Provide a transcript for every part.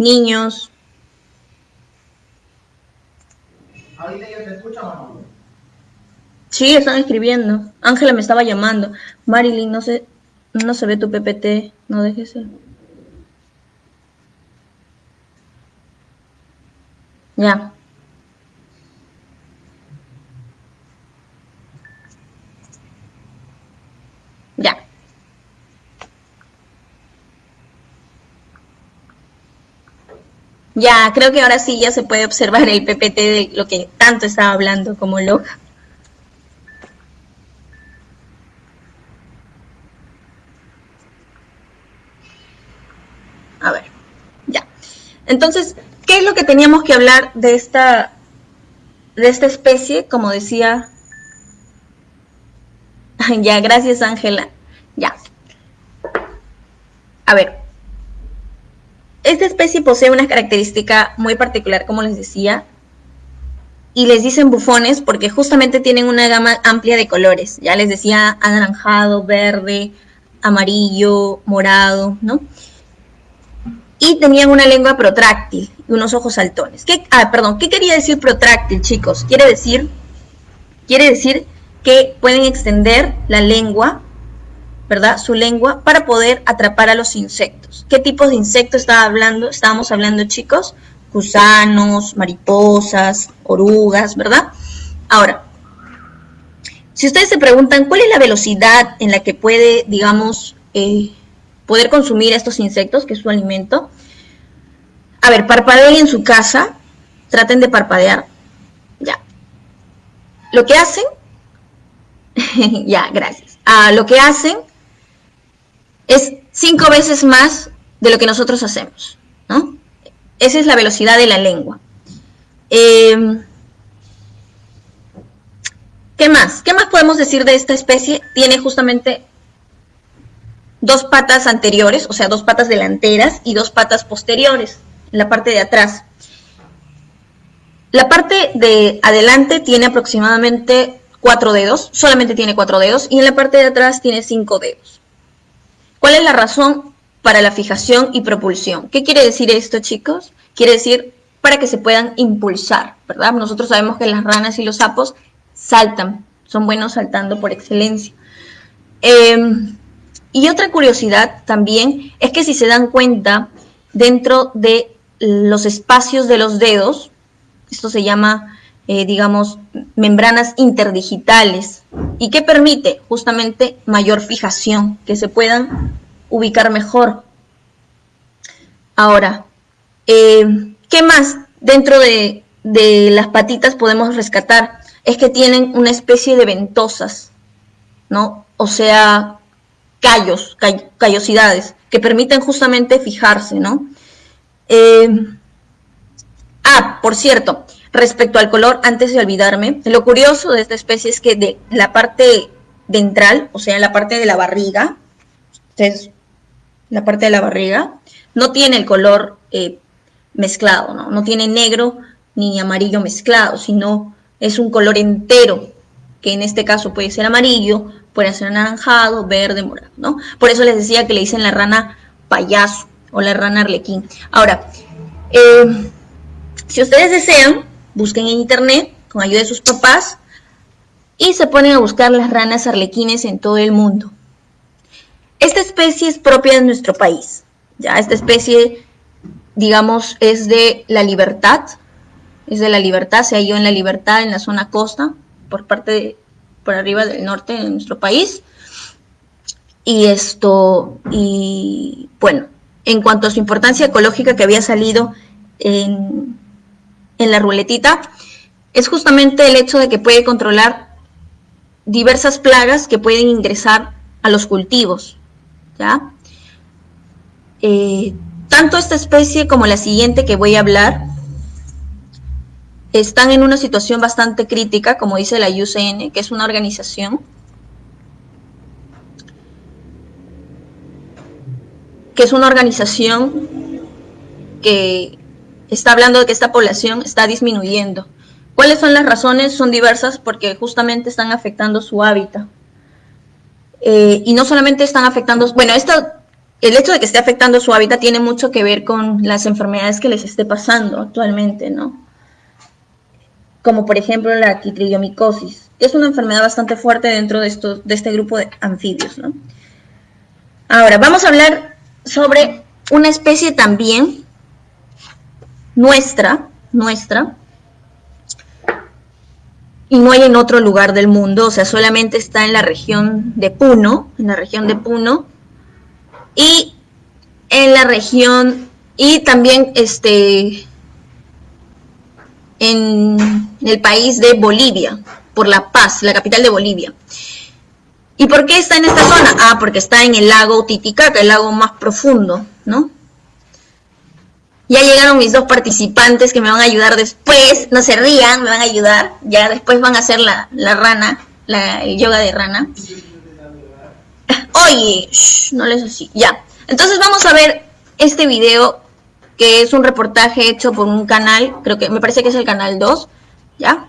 niños. ¿Ahorita te? Sí, están escribiendo. Ángela me estaba llamando. Marilyn, no se, no se ve tu PPT. No dejes el... Ya. Ya, creo que ahora sí ya se puede observar el PPT de lo que tanto estaba hablando como loca. A ver, ya. Entonces, ¿qué es lo que teníamos que hablar de esta, de esta especie? Como decía... ya, gracias Ángela. Ya. A ver. Esta especie posee una característica muy particular, como les decía, y les dicen bufones porque justamente tienen una gama amplia de colores. Ya les decía anaranjado, verde, amarillo, morado, ¿no? y tenían una lengua protráctil y unos ojos saltones. ¿Qué, ah, perdón, ¿qué quería decir protráctil, chicos? Quiere decir, quiere decir que pueden extender la lengua, ¿verdad? Su lengua para poder atrapar a los insectos. ¿Qué tipos de insectos estaba hablando? Estábamos hablando, chicos, gusanos, mariposas, orugas, ¿verdad? Ahora, si ustedes se preguntan cuál es la velocidad en la que puede, digamos, eh, poder consumir estos insectos, que es su alimento. A ver, parpadeen en su casa, traten de parpadear. Ya. Lo que hacen, ya, gracias. Ah, lo que hacen es cinco veces más de lo que nosotros hacemos, ¿no? Esa es la velocidad de la lengua. Em, ¿Qué más? ¿Qué más podemos decir de esta especie? Tiene justamente dos patas anteriores, o sea, dos patas delanteras y dos patas posteriores, en la parte de atrás. La parte de adelante tiene aproximadamente cuatro dedos, solamente tiene cuatro dedos, y en la parte de atrás tiene cinco dedos. ¿Cuál es la razón para la fijación y propulsión? ¿Qué quiere decir esto, chicos? Quiere decir para que se puedan impulsar, ¿verdad? Nosotros sabemos que las ranas y los sapos saltan, son buenos saltando por excelencia. Eh, y otra curiosidad también es que si se dan cuenta, dentro de los espacios de los dedos, esto se llama, eh, digamos, membranas interdigitales, y que permite justamente mayor fijación, que se puedan ubicar mejor. Ahora, eh, ¿qué más dentro de, de las patitas podemos rescatar? Es que tienen una especie de ventosas, ¿no? O sea, callos, callosidades, que permiten justamente fijarse, ¿no? Eh, ah, por cierto, respecto al color, antes de olvidarme, lo curioso de esta especie es que de la parte ventral, o sea, la parte de la barriga, es la parte de la barriga, no tiene el color eh, mezclado, ¿no? No tiene negro ni amarillo mezclado, sino es un color entero, que en este caso puede ser amarillo, puede ser anaranjado, verde, morado, ¿no? Por eso les decía que le dicen la rana payaso o la rana arlequín. Ahora, eh, si ustedes desean, busquen en internet con ayuda de sus papás y se ponen a buscar las ranas arlequines en todo el mundo. Esta especie es propia de nuestro país. Ya, esta especie, digamos, es de la libertad, es de la libertad, se halló en la libertad en la zona costa por parte de por arriba del norte de nuestro país. Y esto, y bueno, en cuanto a su importancia ecológica que había salido en, en la ruletita, es justamente el hecho de que puede controlar diversas plagas que pueden ingresar a los cultivos. ¿ya? Eh, tanto esta especie como la siguiente que voy a hablar están en una situación bastante crítica, como dice la UCN, que es una organización que es una organización que está hablando de que esta población está disminuyendo. ¿Cuáles son las razones? Son diversas porque justamente están afectando su hábitat. Eh, y no solamente están afectando, bueno, esta el hecho de que esté afectando su hábitat tiene mucho que ver con las enfermedades que les esté pasando actualmente, ¿no? Como por ejemplo la quitridiomicosis, que es una enfermedad bastante fuerte dentro de, de este grupo de anfibios, ¿no? Ahora, vamos a hablar sobre una especie también nuestra, nuestra, y no hay en otro lugar del mundo, o sea, solamente está en la región de Puno, en la región de Puno, y en la región, y también este, en el país de Bolivia, por La Paz, la capital de Bolivia. ¿Y por qué está en esta zona? Ah, porque está en el lago Titicaca, el lago más profundo, ¿no? Ya llegaron mis dos participantes que me van a ayudar después. No se rían, me van a ayudar. Ya después van a hacer la, rana, la, el yoga de rana. Oye, no les así. Ya. Entonces vamos a ver este video que es un reportaje hecho por un canal, creo que me parece que es el canal 2, ¿ya?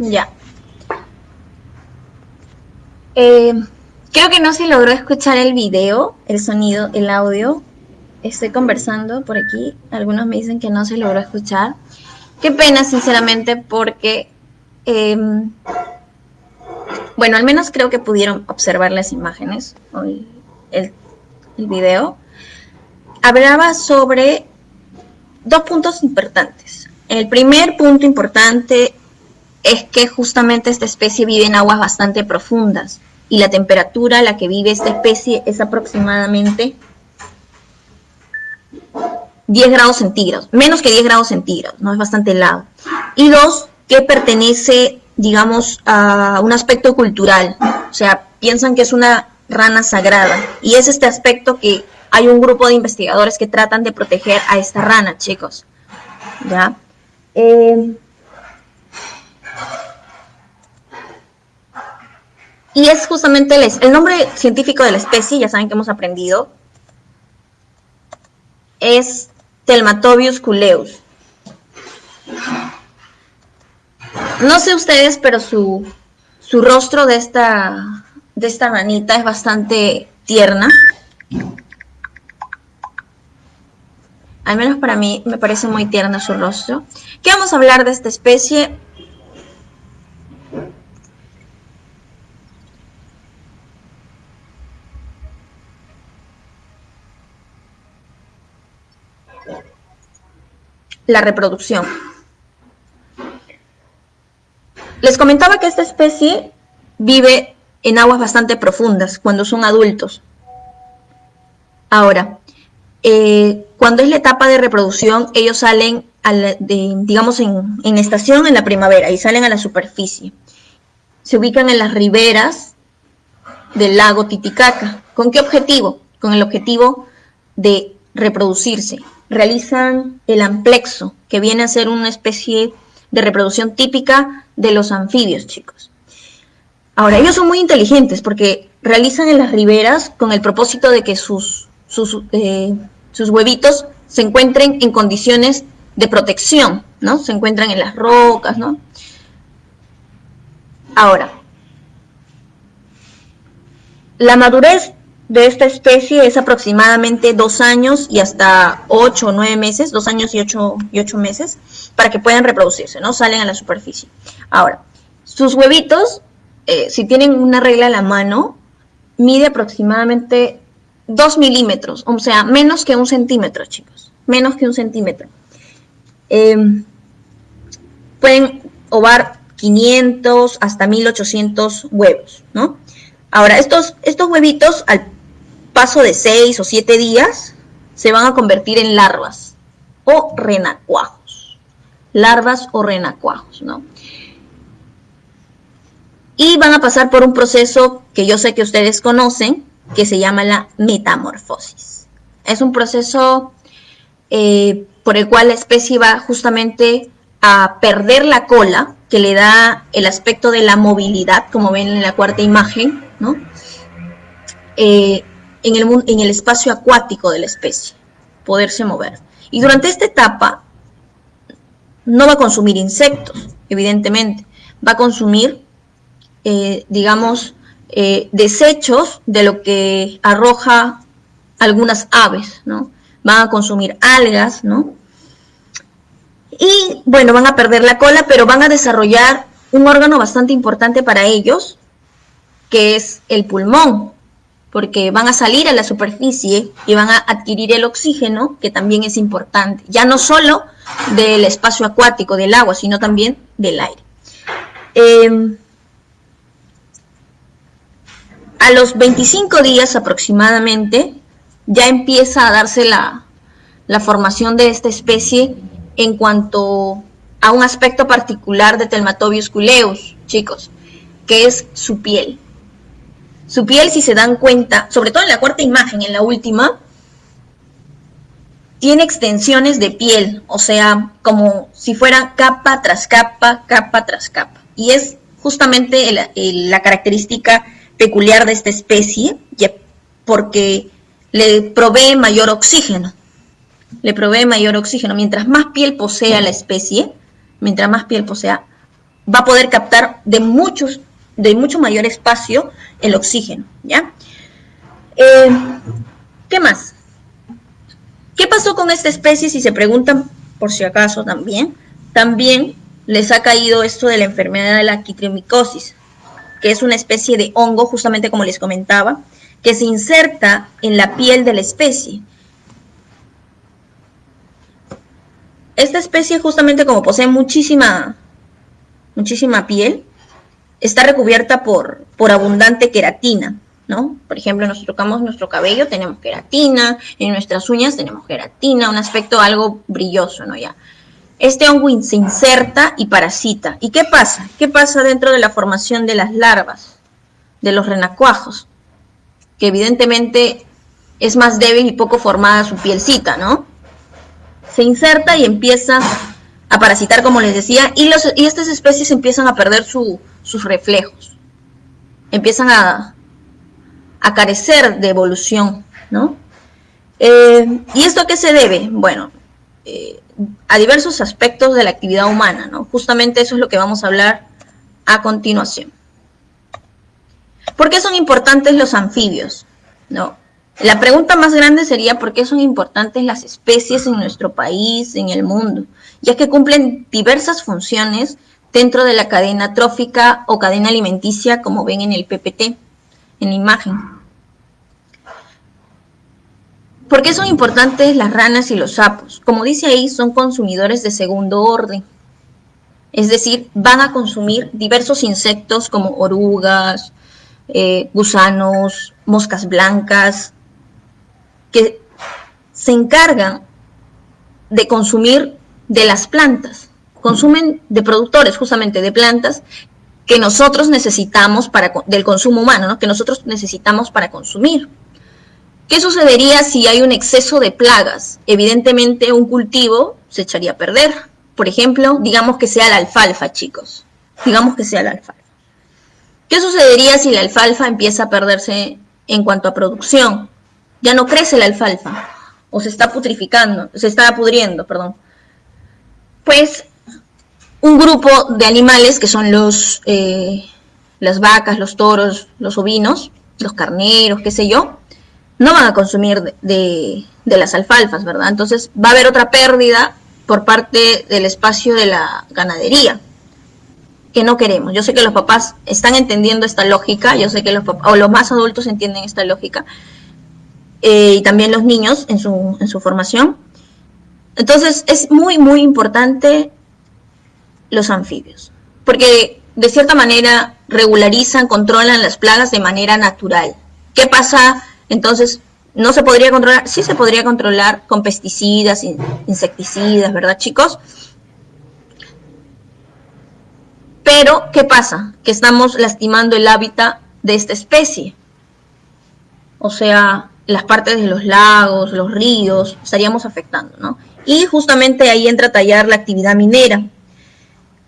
Ya. Eh, creo que no se logró escuchar el video, el sonido, el audio. Estoy conversando por aquí. Algunos me dicen que no se logró escuchar. Qué pena, sinceramente, porque, em, bueno, al menos creo que pudieron observar las imágenes o el, el video. Hablaba sobre dos puntos importantes. El primer punto importante es que justamente esta especie vive en aguas bastante profundas y la temperatura a la que vive esta especie es aproximadamente 10 grados centígrados, menos que 10 grados centígrados, no es bastante helado. Y dos, que pertenece digamos, a un aspecto cultural. O sea, piensan que es una rana sagrada. Y es este aspecto que hay un grupo de investigadores que tratan de proteger a esta rana, chicos. ¿Ya? Eh, y es justamente el, nombre científico de la especie, ya saben que hemos aprendido, es Telmatobius culeus. No sé ustedes, pero su, su rostro de esta, de esta ranita es bastante tierna. Al menos para mí me parece muy tierno su rostro. ¿Qué vamos a hablar de esta especie? La reproducción. Les comentaba que esta especie vive en aguas bastante profundas cuando son adultos. Ahora, eh, cuando es la etapa de reproducción, ellos salen, digamos, en, en, estación en la primavera y salen a la superficie. Se ubican en las riberas del lago Titicaca. ¿Con qué objetivo? Con el objetivo de reproducirse. Realizan el amplexo, que viene a ser una especie de reproducción típica de los anfibios, chicos. Ahora, ellos son muy inteligentes porque realizan en las riberas con el propósito de que sus, sus, eh, sus huevitos se encuentren en condiciones de protección, ¿no? Se encuentran en las rocas, ¿no? Ahora, la madurez de esta especie es aproximadamente dos años y hasta ocho o nueve meses, dos años y ocho, y ocho meses, para que puedan reproducirse, ¿no? Salen a la superficie. Ahora, sus huevitos, eh, si tienen una regla a la mano, mide aproximadamente dos milímetros, o sea, menos que un centímetro, chicos, menos que un centímetro. Em, pueden ovar 500 hasta 1800 huevos, ¿no? Ahora, estos, estos huevitos al paso de seis o siete días, se van a convertir en larvas o renacuajos. Larvas o renacuajos, ¿no? Y van a pasar por un proceso que yo sé que ustedes conocen, que se llama la metamorfosis. Es un proceso eh, por el cual la especie va justamente a perder la cola, que le da el aspecto de la movilidad, como ven en la cuarta imagen, ¿no? Eh, en el, en el espacio acuático de la especie, poderse mover. Y durante esta etapa no va a consumir insectos, evidentemente, va a consumir, eh, digamos, eh, desechos de lo que arroja algunas aves, ¿no? Van a consumir algas, ¿no? Y bueno, van a perder la cola, pero van a desarrollar un órgano bastante importante para ellos, que es el pulmón, porque van a salir a la superficie y van a adquirir el oxígeno, que también es importante, ya no solo del espacio acuático, del agua, sino también del aire. Em, a los 25 días aproximadamente, ya empieza a darse la, formación de esta especie en cuanto a un aspecto particular de Telmatobius culeus, chicos, que es su piel. Su piel, si se dan cuenta, sobre todo en la cuarta imagen, en la última, tiene extensiones de piel, o sea, como si fuera capa tras capa, capa tras capa. Y es justamente la característica peculiar de esta especie, porque le provee mayor oxígeno. Le provee mayor oxígeno. Mientras más piel posea la especie, mientras más piel posea, va a poder captar de muchos de mucho mayor espacio el oxígeno, ¿ya? Eh, ¿Qué más? ¿Qué pasó con esta especie? Si se preguntan, por si acaso también, también les ha caído esto de la enfermedad de la quitriomicosis, que es una especie de hongo, justamente como les comentaba, que se inserta en la piel de la especie. Esta especie justamente como posee muchísima, muchísima piel, está recubierta por, por abundante queratina, ¿no? Por ejemplo, nos tocamos nuestro cabello, tenemos queratina, en nuestras uñas tenemos queratina, un aspecto algo brilloso, ¿no? Ya. Este hongo se inserta y parasita. ¿Y qué pasa? ¿Qué pasa dentro de la formación de las larvas, de los renacuajos? Que evidentemente es más débil y poco formada su pielcita, ¿no? Se inserta y empieza a parasitar, como les decía, y, los, y estas especies empiezan a perder sus reflejos. Empiezan a, carecer de evolución, ¿no? Eh, ¿Y esto qué se debe? Bueno, eh, a diversos aspectos de la actividad humana, ¿no? Justamente eso es lo que vamos a hablar a continuación. ¿Por qué son importantes los anfibios? ¿No? La pregunta más grande sería por qué son importantes las especies en nuestro país, en el mundo, ya que cumplen diversas funciones dentro de la cadena trófica o cadena alimenticia, como ven en el PPT, en la imagen. ¿Por qué son importantes las ranas y los sapos? Como dice ahí, son consumidores de segundo orden. Es decir, van a consumir diversos insectos como orugas, eh, gusanos, moscas blancas, que se encargan de consumir de las plantas. Consumen de productores justamente de plantas que nosotros necesitamos para, del consumo humano, que nosotros necesitamos para consumir. ¿Qué sucedería si hay un exceso de plagas? Evidentemente un cultivo se echaría a perder. Por ejemplo, digamos que sea la alfalfa, chicos. Digamos que sea la alfalfa. ¿Qué sucedería si la alfalfa empieza a perderse en cuanto a producción? Ya no crece la alfalfa o se está putrificando, se está pudriendo, perdón. Pues un grupo de animales que son los, eh, las vacas, los toros, los ovinos, los carneros, qué sé yo, no van a consumir de, las alfalfas, ¿verdad? Entonces va a haber otra pérdida por parte del espacio de la ganadería que no queremos. Yo sé que los papás están entendiendo esta lógica, yo sé que los papás, o los más adultos entienden esta lógica, eh, y también los niños en su, en su formación. Entonces es muy, muy importante los anfibios, porque de cierta manera regularizan, controlan las plagas de manera natural. ¿Qué pasa entonces, ¿no se podría controlar? Sí se podría controlar con pesticidas, insecticidas, ¿verdad, chicos? Pero, ¿qué pasa? Que estamos lastimando el hábitat de esta especie. O sea, las partes de los lagos, los ríos, estaríamos afectando, ¿no? Y justamente ahí entra a tallar la actividad minera.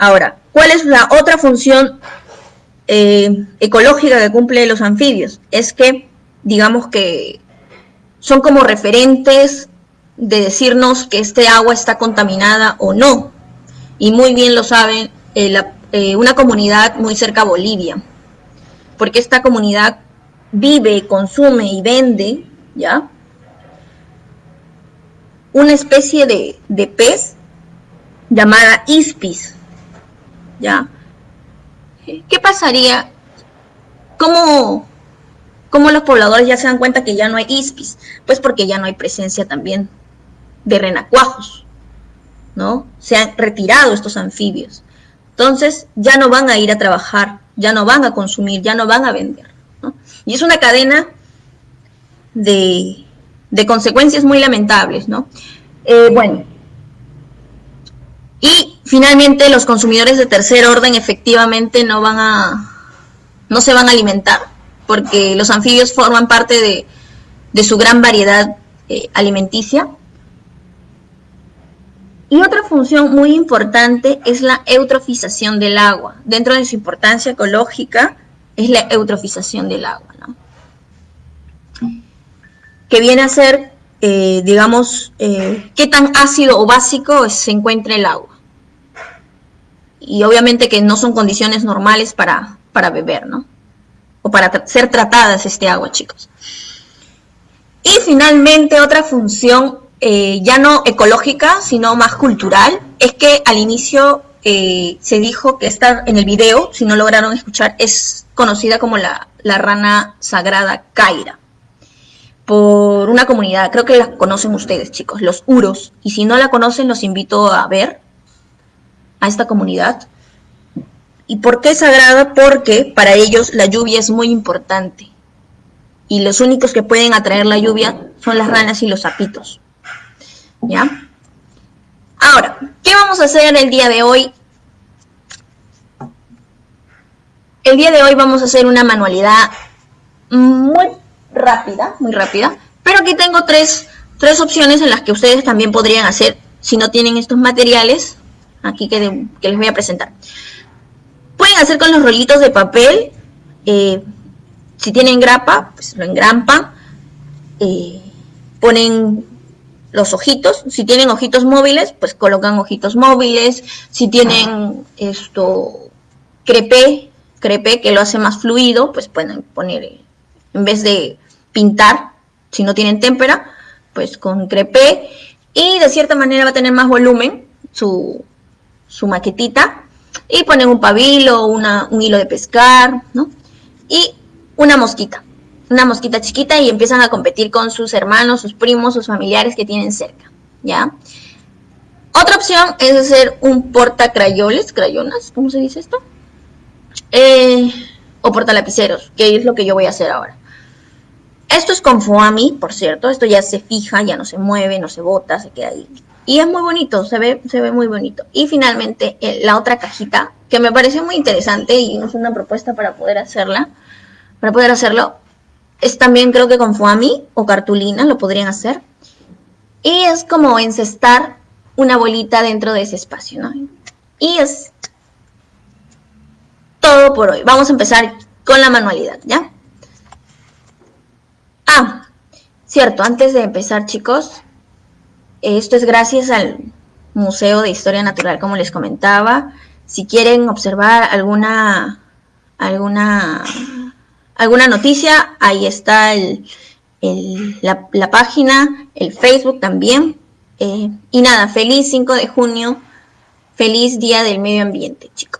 Ahora, ¿cuál es la otra función eh, ecológica que cumple los anfibios? Es que digamos que son como referentes de decirnos que este agua está contaminada o no. Y muy bien lo saben eh, eh, una comunidad muy cerca a Bolivia, porque esta comunidad vive, consume y vende, ¿ya? Una especie de, de pez llamada ispis, ¿ya? ¿Qué pasaría? ¿Cómo, ¿Cómo los pobladores ya se dan cuenta que ya no hay ispis? Pues porque ya no hay presencia también de renacuajos, ¿no? Se han retirado estos anfibios. Entonces ya no van a ir a trabajar, ya no van a consumir, ya no van a vender. Y es una cadena de, consecuencias muy lamentables, ¿no? Eh, bueno, y finalmente los consumidores de tercer orden efectivamente no van a, no se van a alimentar porque los anfibios forman parte de, su gran variedad eh, alimenticia. Y otra función muy importante es la eutrofización del agua. Dentro de su importancia ecológica es la eutrofización del agua, ¿no? que viene a ser, eh, digamos, eh, qué tan ácido o básico se encuentra el agua. Y obviamente que no son condiciones normales para, para beber, ¿no? o para ser tratadas este agua, chicos. Y finalmente otra función eh, ya no ecológica, sino más cultural, es que al inicio eh, se dijo que esta en el video, si no lograron escuchar, es conocida como la, la rana sagrada Kaira por una comunidad, creo que la conocen ustedes chicos, los Uros, y si no la conocen los invito a ver a esta comunidad. ¿Y por qué sagrada? Porque para ellos la lluvia es muy importante. Y los únicos que pueden atraer la lluvia son las ranas y los sapitos. ¿Ya? Ahora, ¿qué vamos a hacer el día de hoy? El día de hoy vamos a hacer una manualidad muy rápida, muy rápida, pero aquí tengo tres, tres opciones en las que ustedes también podrían hacer si no tienen estos materiales, aquí que, les voy a presentar. Pueden hacer con los rollitos de papel, eh, si tienen grapa, pues lo engrampan, eh, ponen los ojitos, si tienen ojitos móviles, pues colocan ojitos móviles, si tienen esto crepé, crepé que lo hace más fluido, pues pueden poner, en vez de pintar, si no tienen témpera, pues con crepé, y de cierta manera va a tener más volumen su, su maquetita, y ponen un pabilo, una, un hilo de pescar, ¿no? Y una mosquita, una mosquita chiquita y empiezan a competir con sus hermanos, sus primos, sus familiares que tienen cerca, ¿ya? Otra opción es hacer un porta crayoles, crayonas, ¿cómo se dice esto? Eh, o porta lapiceros, que es lo que yo voy a hacer ahora. Esto es con foami, por cierto, esto ya se fija, ya no se mueve, no se bota, se queda ahí. Y es muy bonito, se ve, se ve muy bonito. Y finalmente, eh, la otra cajita, que me pareció muy interesante y es una propuesta para poder hacerla, para poder hacerlo. Es también creo que con foami o cartulina lo podrían hacer. Y es como encestar una bolita dentro de ese espacio, ¿no? Y es todo por hoy. Vamos a empezar con la manualidad, ¿ya? Ah, cierto, antes de empezar, chicos, esto es gracias al Museo de Historia Natural, como les comentaba. Si quieren observar alguna, alguna alguna noticia, ahí está la, página, el Facebook también. Eh, y nada, feliz 5 de junio, feliz Día del Medio Ambiente, chicos.